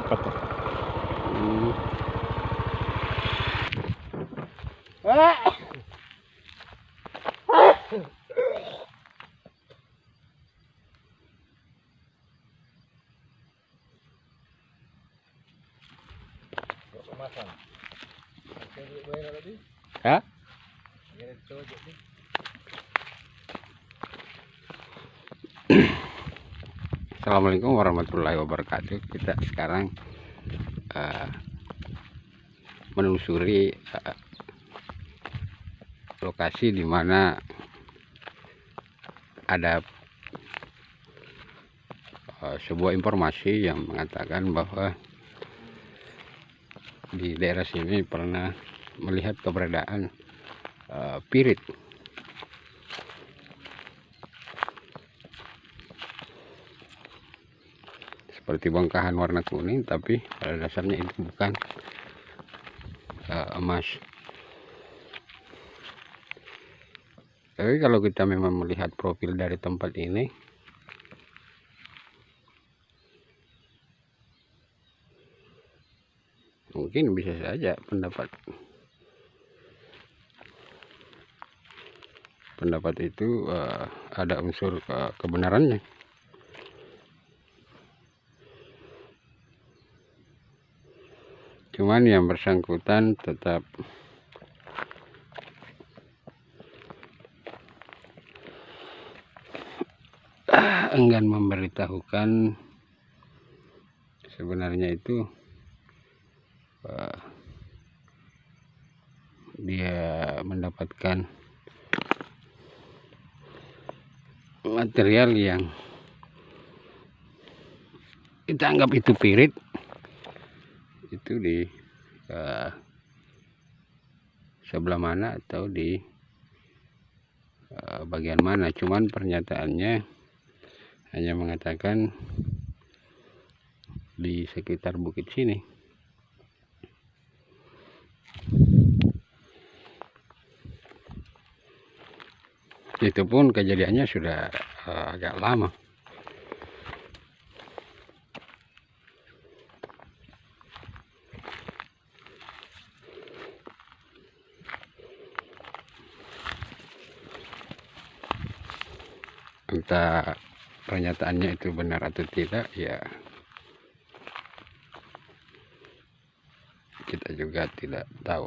ngepet tuh. Hmm. Hah? Assalamualaikum warahmatullahi wabarakatuh. Kita sekarang eh, menelusuri eh, lokasi di mana ada eh, sebuah informasi yang mengatakan bahwa di daerah sini pernah melihat keberadaan eh, pirit seperti bongkahan warna kuning tapi pada dasarnya itu bukan uh, emas. Tapi kalau kita memang melihat profil dari tempat ini mungkin bisa saja pendapat pendapat itu uh, ada unsur ke kebenarannya cuman yang bersangkutan tetap. Enggan memberitahukan sebenarnya itu uh, dia mendapatkan material yang kita anggap itu pirit itu di uh, sebelah mana atau di uh, bagian mana. Cuman pernyataannya hanya mengatakan di sekitar bukit sini. Itu pun kejadiannya sudah uh, agak lama entah pernyataannya itu benar atau tidak ya kita juga tidak tahu.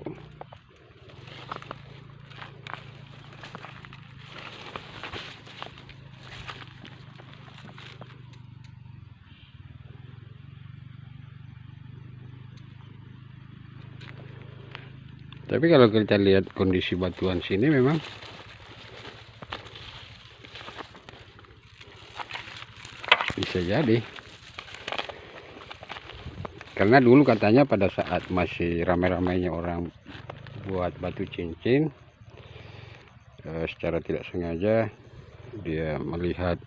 Tapi kalau kita lihat kondisi batuan sini memang bisa jadi. Karena dulu katanya pada saat masih ramai-ramainya orang buat batu cincin eh, secara tidak sengaja dia melihat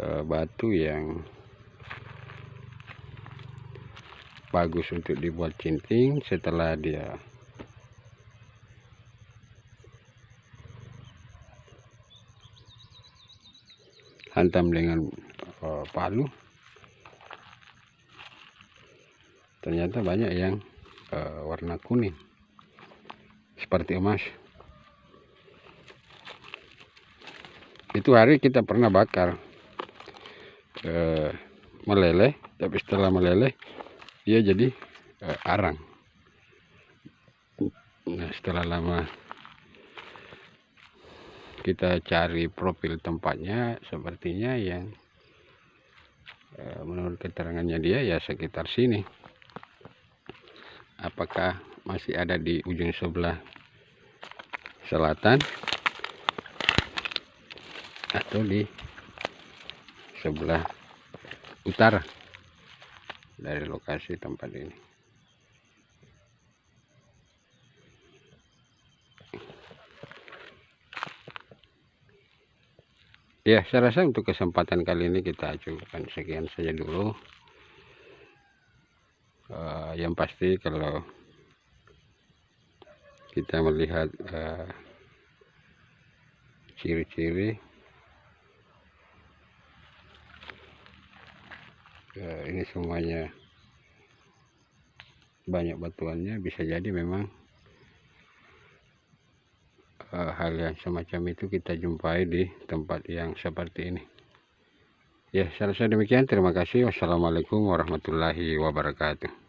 eh, batu yang bagus untuk dibuat cincin. Setelah dia hantam dengan uh, palu. Ternyata banyak yang uh, warna kuning. Seperti emas. Itu hari kita pernah bakar uh, meleleh tapi setelah meleleh dia jadi uh, arang. Nah setelah lama kita cari profil tempatnya sepertinya yang eh, menurut keterangannya dia ya sekitar sini. Apakah masih ada di ujung sebelah selatan atau di sebelah utara dari lokasi tempat ini ya saya rasa untuk kesempatan kali ini kita cukupkan sekian saja dulu. Uh, yang pasti kalau kita melihat eh, ciri-ciri uh, uh, ini semuanya banyak batuannya bisa jadi memang hal yang semacam itu kita jumpai di tempat yang seperti ini. Ya rasa demikian. Terima kasih. Wassalamualaikum warahmatullahi wabarakatuh